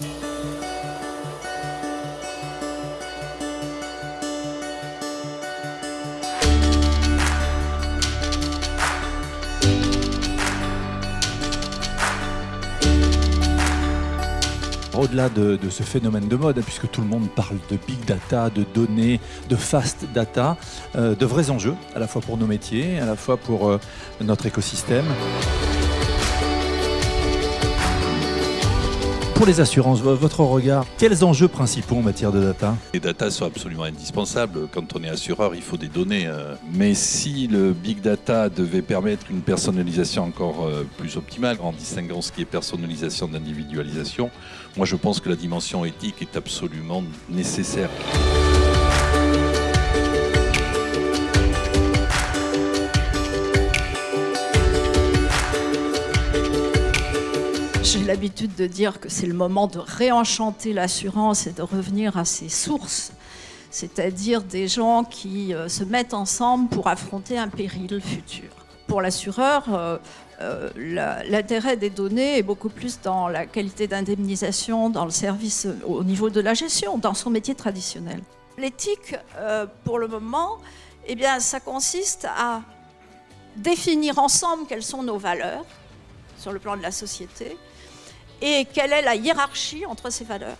Au-delà de, ce phénomène de mode, puisque tout le monde parle de big data, de données, de fast data, euh, de vrais enjeux, à la fois pour nos métiers, à la fois pour euh, notre écosystème. Pour les assurances, votre regard, quels enjeux principaux en matière de data? Les data sont absolument indispensables. Quand on est assureur, il faut des données. euh. Mais si le big data devait permettre une personnalisation encore euh, plus optimale, en distinguant ce qui est personnalisation d'individualisation, moi je pense que la dimension éthique est absolument nécessaire. J'ai l'habitude de dire que c'est le moment de réenchanter l'assurance et de revenir à ses sources, c'est-à-dire des gens qui euh, se mettent ensemble pour affronter un péril futur. Pour l'assureur, euh, euh, l'intérêt des données est beaucoup plus dans la qualité d'indemnisation, dans le service au niveau de la gestion, dans son métier traditionnel. L'éthique, pour le moment, eh bien, ça consiste à définir ensemble quelles sont nos valeurs sur le plan de la société et quelle est la hiérarchie entre ces valeurs?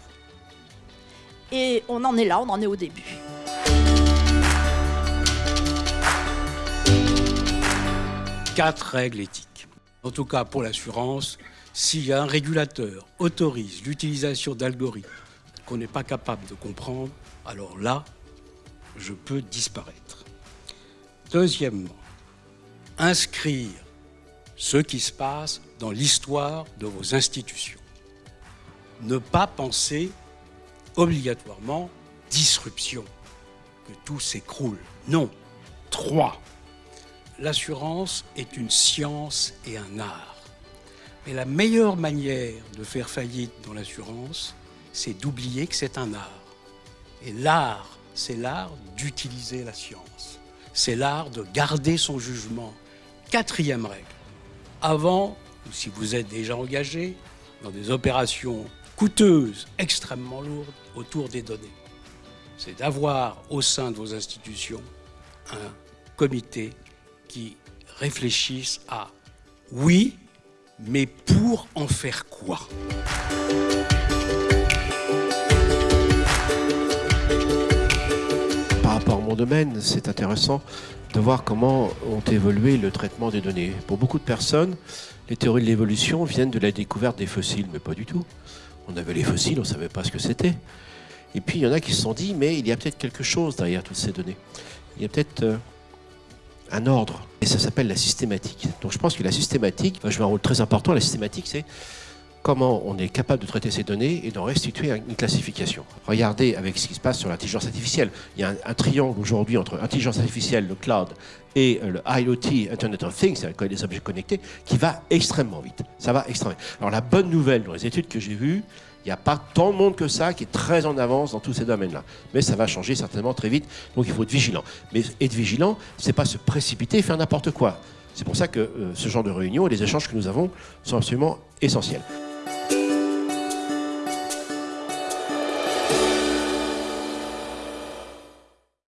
Et on en est là, on en est au début. quatre règles éthiques. En tout cas, pour l'assurance, si un régulateur autorise l'utilisation d'algorithmes qu'on n'est pas capable de comprendre, alors là, je peux disparaître. Deuxièmement, inscrire ce qui se passe dans l'histoire de vos institutions. Ne pas penser obligatoirement disruption, que tout s'écroule. Non. Trois, l'assurance est une science et un art. Mais la meilleure manière de faire faillite dans l'assurance, c'est d'oublier que c'est un art. Et l'art, c'est l'art d'utiliser la science. C'est l'art de garder son jugement. Quatrième règle. Avant, ou si vous êtes déjà engagé dans des opérations coûteuses, extrêmement lourdes, autour des données, c'est d'avoir au sein de vos institutions un comité qui réfléchissent à oui, mais pour en faire quoi? C'est intéressant de voir comment ont évolué le traitement des données. Pour beaucoup de personnes, les théories de l'évolution viennent de la découverte des fossiles, mais pas du tout. On avait les fossiles, on ne savait pas ce que c'était. Et puis il y en a qui se sont dit, mais il y a peut-être quelque chose derrière toutes ces données. Il y a peut-être euh, un ordre. Et ça s'appelle la systématique. Donc je pense que la systématique va jouer un rôle très important. La systématique, c'est comment on est capable de traiter ces données et d'en restituer une classification. Regardez avec ce qui se passe sur l'intelligence artificielle. Il y a un, triangle aujourd'hui entre intelligence artificielle, le cloud et euh, le IoT, Internet of Things, c'est-à-dire les objets connectés, qui va extrêmement vite. Ça va extrêmement vite. Alors la bonne nouvelle dans les études que j'ai vues, il n'y a pas tant de monde que ça qui est très en avance dans tous ces domaines-là. Mais ça va changer certainement très vite, donc il faut être vigilant. Mais être vigilant, c'est pas se précipiter et faire n'importe quoi. C'est pour ça que euh, ce genre de réunion et les échanges que nous avons sont absolument essentiels.